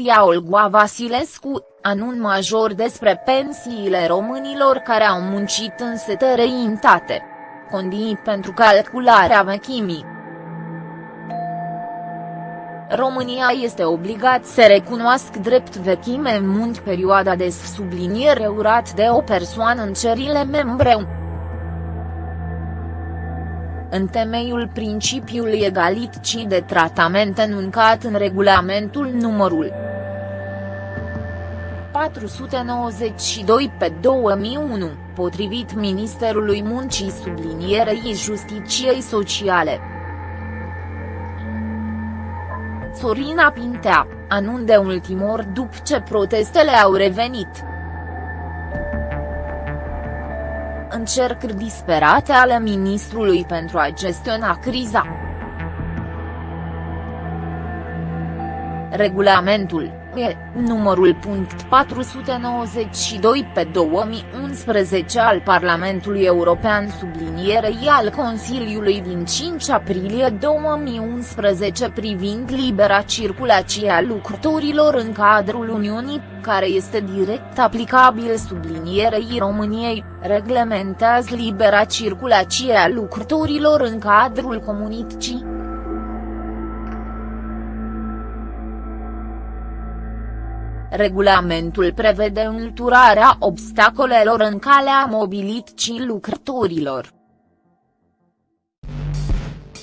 Ilia Olgoa Vasilescu, anun major despre pensiile românilor care au muncit în sete reintate. Condii pentru calcularea vechimii. România este obligat să recunoască drept vechime în munci perioada de subliniere urat de o persoană în cerile membre în temeiul principiului egalității de tratament enuncat în regulamentul numărul 492 pe 2001, potrivit Ministerului Muncii sublinierei Justiciei Sociale. Sorina Pintea, anun de ultimor după ce protestele au revenit. încercări disperate ale ministrului pentru a gestiona criza. Regulamentul E, numărul punct 492 pe 2011 al Parlamentului European sublinierei al Consiliului din 5 aprilie 2011 privind libera circulație a lucrătorilor în cadrul Uniunii, care este direct aplicabil sublinierei României, reglementează libera circulație a lucrătorilor în cadrul comunității. Regulamentul prevede înlăturarea obstacolelor în calea mobilității lucrătorilor.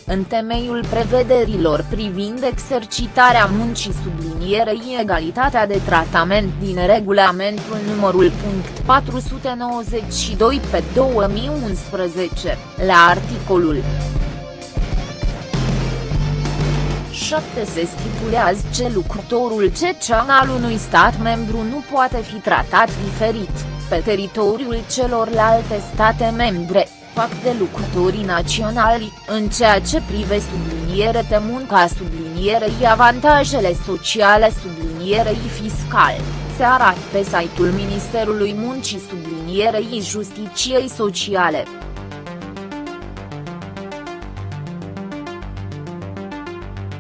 În temeiul prevederilor privind exercitarea muncii sublinierei egalitatea de tratament din regulamentul numărul punct 492 pe 2011, la articolul 7 se stipulează ce lucrătorul cecean al unui stat membru nu poate fi tratat diferit, pe teritoriul celorlalte state membre, fac de lucrătorii naționali, în ceea ce prive subliniere de munca sublinierei avantajele sociale sublinierei fiscale, se arată pe site-ul Ministerului Muncii sublinierei Justiciei Sociale.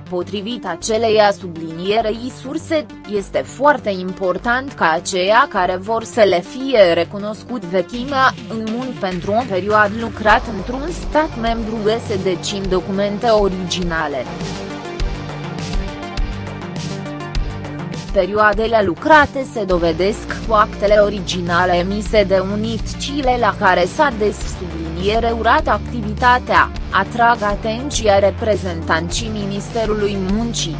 Potrivit aceleia sublinierei surse, este foarte important ca aceia care vor să le fie recunoscut vechimea, în mun pentru o perioadă lucrat într-un stat membru să decin documente originale. perioadele lucrate se dovedesc cu actele originale emise de unitățile la care s-a des subliniere urat activitatea, atrag atenția reprezentanții Ministerului Muncii.